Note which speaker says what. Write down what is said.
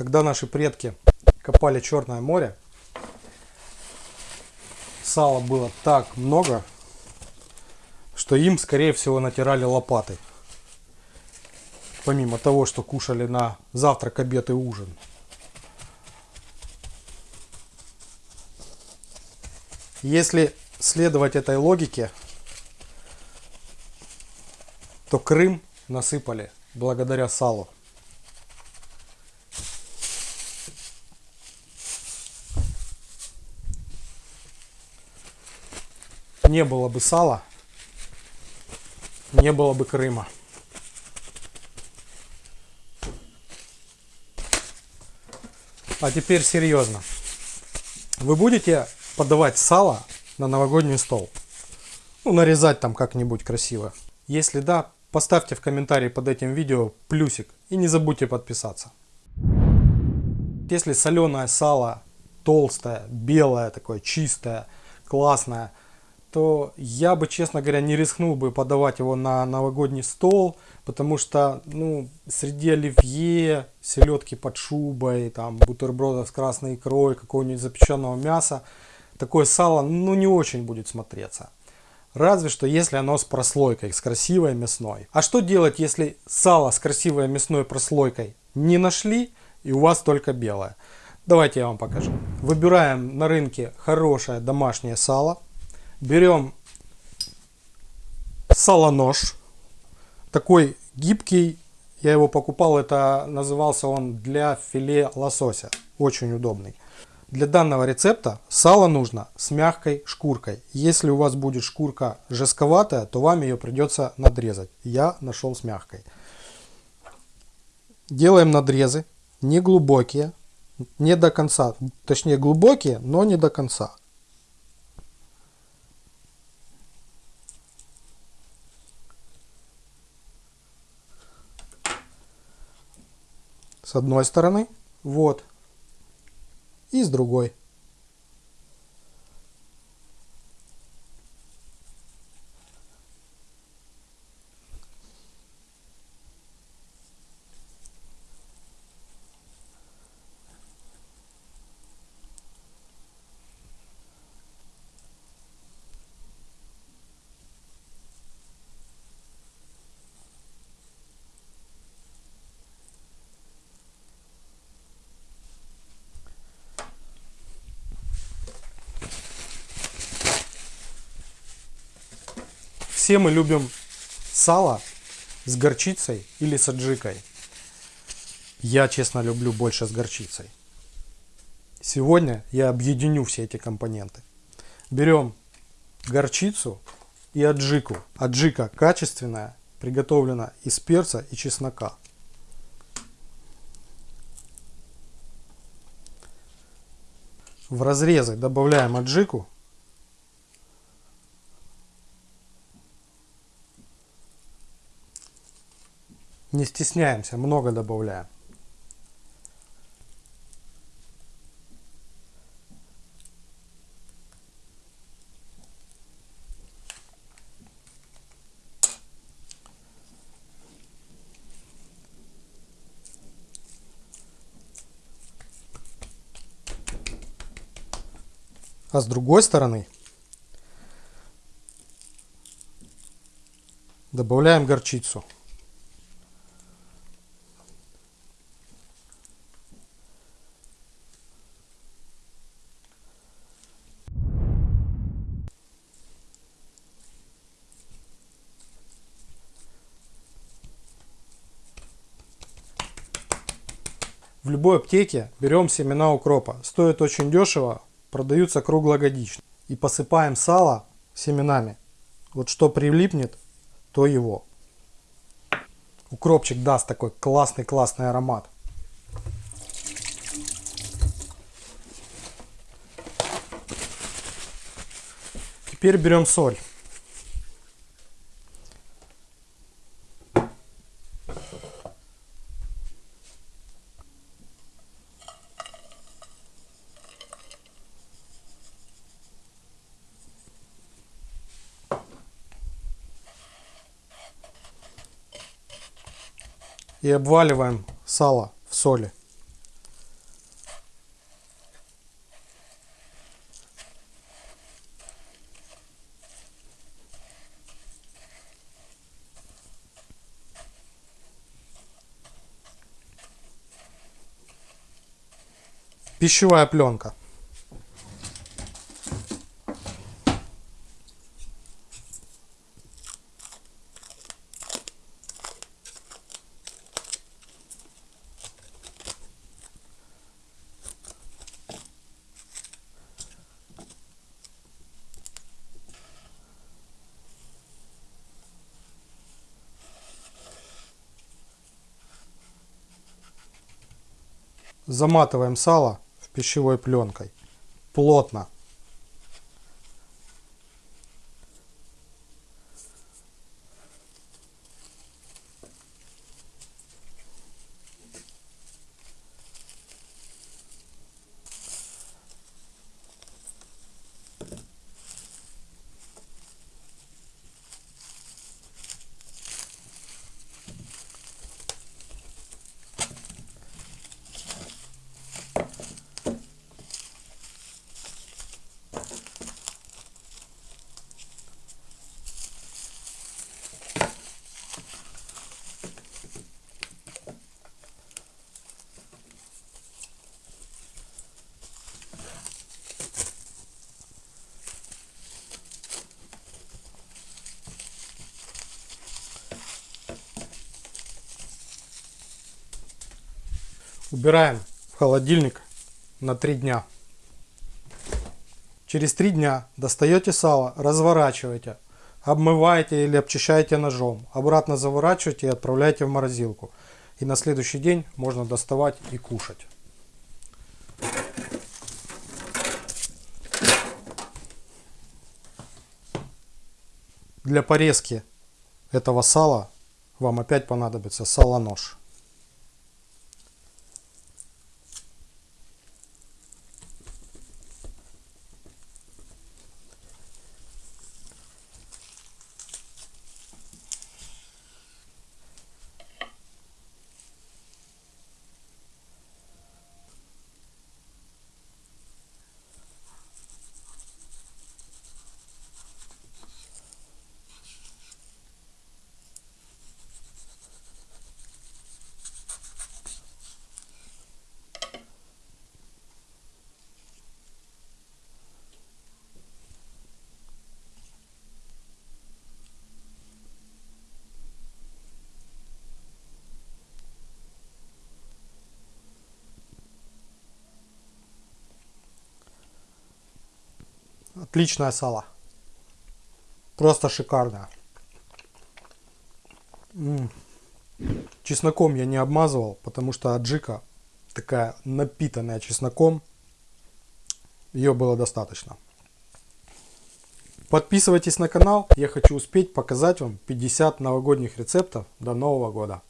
Speaker 1: Когда наши предки копали Черное море, сала было так много, что им, скорее всего, натирали лопатой. Помимо того, что кушали на завтрак, обед и ужин. Если следовать этой логике, то Крым насыпали благодаря салу. Не было бы сала, не было бы Крыма. А теперь серьезно. Вы будете подавать сало на новогодний стол? Ну, нарезать там как-нибудь красиво. Если да, поставьте в комментарии под этим видео плюсик и не забудьте подписаться. Если соленое сало толстое, белое такое, чистое, классное, то я бы, честно говоря, не рискнул бы подавать его на новогодний стол, потому что, ну, среди оливье, селедки под шубой, там, бутербродов с красной икрой, какого-нибудь запеченного мяса, такое сало, ну, не очень будет смотреться. Разве что если оно с прослойкой, с красивой мясной. А что делать, если сало с красивой мясной прослойкой не нашли и у вас только белое? Давайте я вам покажу. Выбираем на рынке хорошее домашнее сало берем салонож, такой гибкий, я его покупал, это назывался он для филе лосося, очень удобный. Для данного рецепта сало нужно с мягкой шкуркой. Если у вас будет шкурка жестковатая, то вам ее придется надрезать. Я нашел с мягкой. Делаем надрезы, не глубокие, не до конца, точнее глубокие, но не до конца. С одной стороны, вот, и с другой. Все мы любим сало с горчицей или с аджикой. Я, честно, люблю больше с горчицей. Сегодня я объединю все эти компоненты. Берем горчицу и аджику. Аджика качественная, приготовлена из перца и чеснока. В разрезы добавляем аджику Не стесняемся, много добавляем. А с другой стороны добавляем горчицу. В любой аптеке берем семена укропа. Стоит очень дешево, продаются круглогодично. И посыпаем сало семенами. Вот что прилипнет, то его. Укропчик даст такой классный-классный аромат. Теперь берем соль. и обваливаем сало в соли. Пищевая пленка. Заматываем сало пищевой пленкой плотно. Убираем в холодильник на 3 дня. Через 3 дня достаете сало, разворачиваете, обмываете или обчищаете ножом, обратно заворачиваете и отправляете в морозилку. И на следующий день можно доставать и кушать. Для порезки этого сала вам опять понадобится салонож. Отличное сало. Просто шикарное. М -м. Чесноком я не обмазывал, потому что аджика такая напитанная чесноком. Ее было достаточно. Подписывайтесь на канал. Я хочу успеть показать вам 50 новогодних рецептов до Нового года.